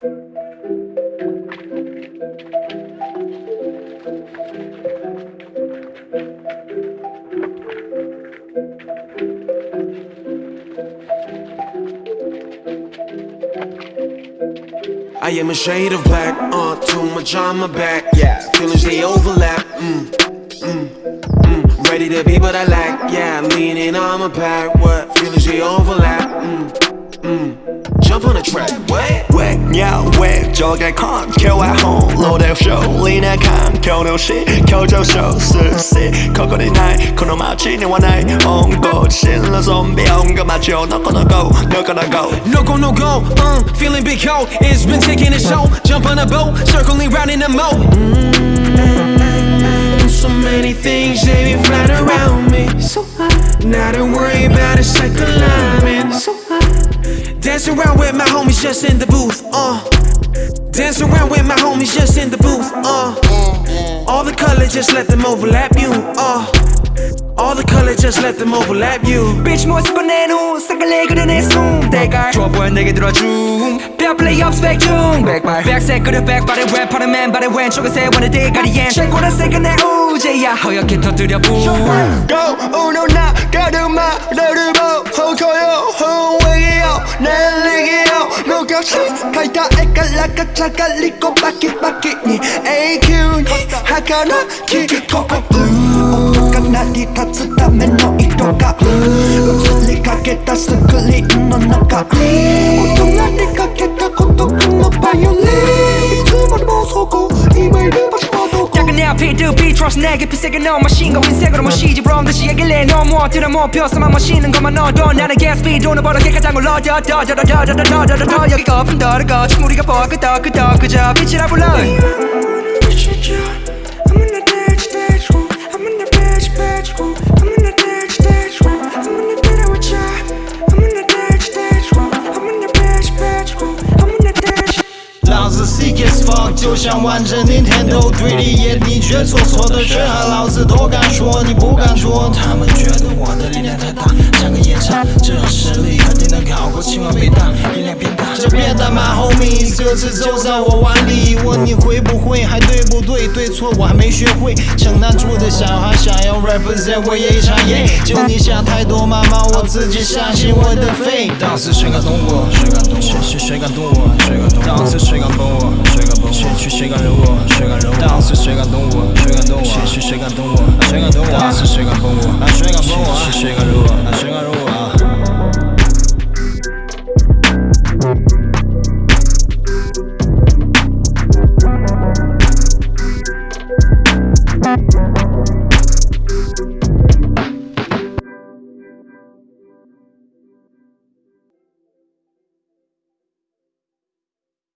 I am a shade of black, uh, too much on my back. Yeah, feelings they overlap. Mm, mm, mm. Ready to be, but I lack. Yeah, leaning on my back. What feelings they overlap? Mm, mm Jump on the track. What? 鸟喂，就该看，Q 外红，路的手，里难看，Q 牛西，Q 就手，是谁？Coco 的奶，可能马起你我奶，On go，新了 zombie，On go 马球，No go no go，No go no go。 No go, no go, uh, feeling big cold. It's been taking its toll. Jump on a boat, circling round in the moat. Mm, so many things they be flying around me. So not to worry about it, like alignment. So dance around with my homies just in the booth. Uh, dance around with my homies just in the booth. Uh, all the color, just let them overlap you. Uh, all the color, just let them overlap you. Bitch 모습 꺼내놓은 색깔 그려내 숨 대갈 좋아 보여 내게 들어줌 뼈 플레이 업 스펙 중 백발 백색 그려 백발의 랩하는 맨발의 왼쪽에 세원의 대가리엔 최고란 색은 내 우제야 허옇게 터뜨려 붐 Go uno 나 가르마 너를 보 か写描いた絵からガチャガリコバキバキに永久に儚きこ音がなり立つための糸が映りかけたスクリーン 내 앞에 드 trust 내게 피색은 너 마신과 윈색으로 마시지 그럼 다시 얘기를 너무 어디나 못 펴서만 마시는 것만 넣어도 나는 gaspy 돈을 벌어게 가장 올라 더더더더더더더더더 여기 거품 더러거 충무리가 뻐끄덕 끄덕 그저 빛이라 불러 就像玩着 Nintendo 3D 眼，你却错错的人和老子都敢说你不敢做，他们觉得我的力量太大，像个夜叉，这实力肯定能考过清华北大，音量变大，这别打骂 homies，这次就在我碗里，问你会不会，还对不对，对错我还没学会，城南住的小孩想要 represent 我也一场耶，就你想太多，妈妈我自己相信我的 fate，当时谁敢动我，谁敢动我，谁谁敢动我，谁敢动我，当时谁敢崩我，谁敢崩我，谁去谁敢惹我，谁敢惹我，当时谁敢动我，谁敢动我，谁去谁敢动我，谁敢动我，当时谁敢崩我，谁敢崩我，谁谁敢惹我，谁敢惹我。